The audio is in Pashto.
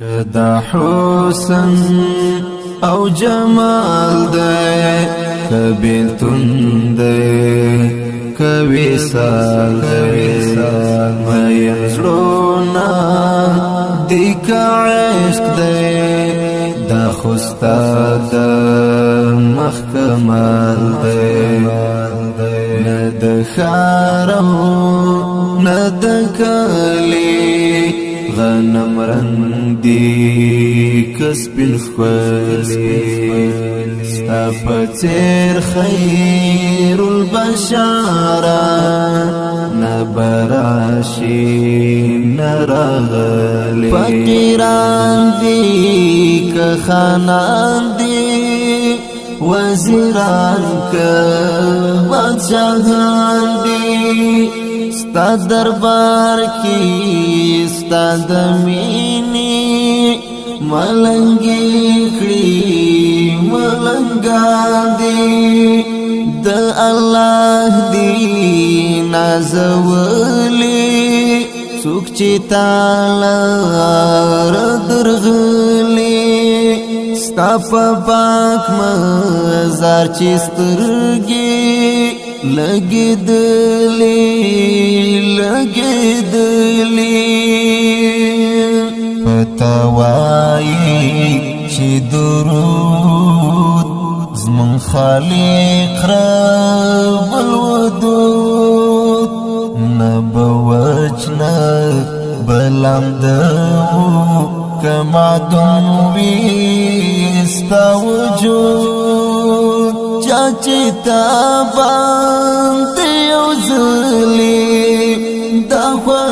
کدا حسن او جمال ده کبیلتون ده کوي سال ده مې زړونا دیک عشق ده دا خوستا ده مخکمال ده نه د خارو نه د کلی رنگ دی کس بل خلی ستا پتیر خیر البشارة نبراشی نرغلی فقیران دی که خانان دی وزیران که بچهان دی ستا دربار کې ستا د مینې ملنګې کړې ملنګا دی د الله دی نازولې څوک چې تعالی درغلې ستا په پاک مزار چې سترګې لګېدلې لګېدلې پتاوایي چې درود زمون خالق را ولودود نبوجنا بلند کما دم وي استا وجود چاچتا با